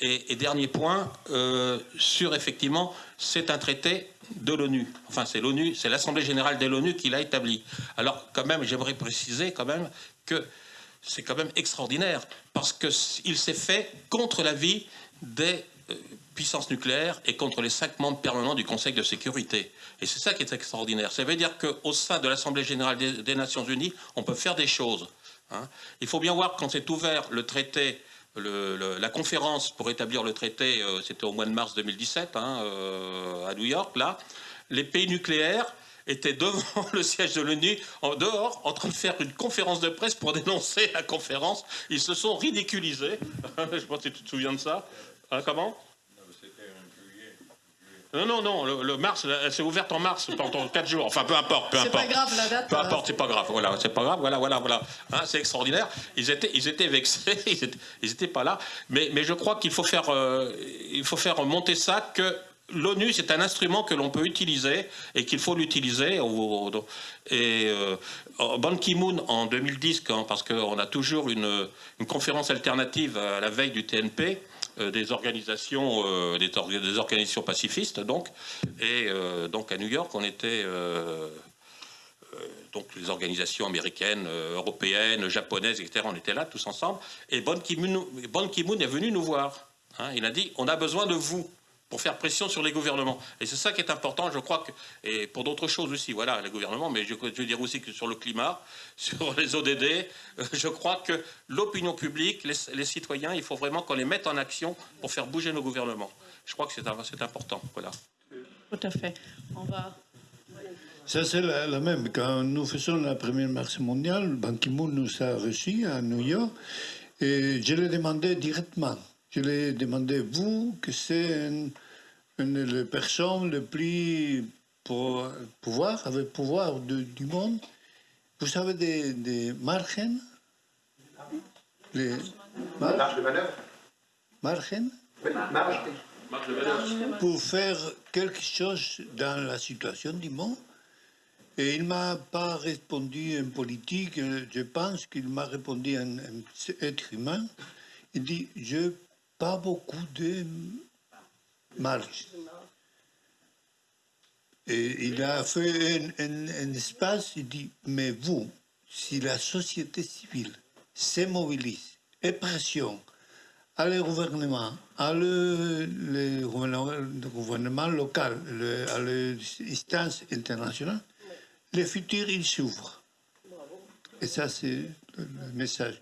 Et, dernier point, euh, sur effectivement, c'est un traité de l'ONU. Enfin, c'est l'ONU, c'est l'Assemblée générale de l'ONU qui l'a établi. Alors, quand même, j'aimerais préciser quand même que c'est quand même extraordinaire parce qu'il s'est fait contre l'avis des euh, puissances nucléaires et contre les cinq membres permanents du Conseil de sécurité. Et c'est ça qui est extraordinaire. Ça veut dire qu'au sein de l'Assemblée générale des, Nations unies, on peut faire des choses. Hein. Il faut bien voir quand c'est ouvert le traité la conférence pour établir le traité, euh, c'était au mois de mars 2017 hein, euh, à New York, là, les pays nucléaires étaient devant le siège de l'ONU, en dehors, en train de faire une conférence de presse pour dénoncer la conférence. Ils se sont ridiculisés. Je pas si tu te souviens de ça. Hein, comment? Non, non, non, le, mars, elle s'est ouverte en mars pendant 4 jours. Enfin, peu importe, peu importe. C'est pas grave la date. Peu euh. importe, c'est pas grave. Voilà, c'est pas grave. Voilà, voilà, voilà. Hein, c'est extraordinaire. Ils étaient, ils étaient vexés. Ils étaient, pas là. Mais, mais je crois qu'il faut faire, euh, il faut faire monter ça que l'ONU, c'est un instrument que l'on peut utiliser et qu'il faut l'utiliser. Et euh, Ban Ki-moon, en 2010, parce qu'on a toujours une, une, conférence alternative à la veille du TNP, des organisations, euh, des, organisations pacifistes, donc, et euh, donc à New York, on était donc les organisations américaines, européennes, japonaises, etc. On était là tous ensemble. Et Ban Ki-moon Ki est venu nous voir. Hein. il a dit on a besoin de vous pour faire pression sur les gouvernements. Et c'est ça qui est important, je crois, que, et pour d'autres choses aussi, voilà, les gouvernements, mais je, veux dire aussi que sur le climat, sur les ODD, euh, je crois que l'opinion publique, les, citoyens, il faut vraiment qu'on les mette en action pour faire bouger nos gouvernements. Je crois que c'est important, voilà. Tout à fait. On va... Ça, c'est la, même. Quand nous faisons la première marche mondiale, Ban Ki-moon nous a reçus à New York et je l'ai demandé directement je lui ai demandé, vous, que c'est une, une, personne le plus pour, pouvoir, avec pouvoir du monde, vous avez des, des marges les marge de manœuvre Marges Marge. Pour faire quelque chose dans la situation du monde. Et il ne m'a pas répondu en politique, je pense qu'il m'a répondu en, en, être humain. Il dit, je pas beaucoup de marge. Et il a fait un, espace, il dit, mais vous, si la société civile se mobilise et pression à le gouvernement, à le, gouvernement, local, à l'instance internationale, le futur, il s'ouvre. Et ça, c'est le message.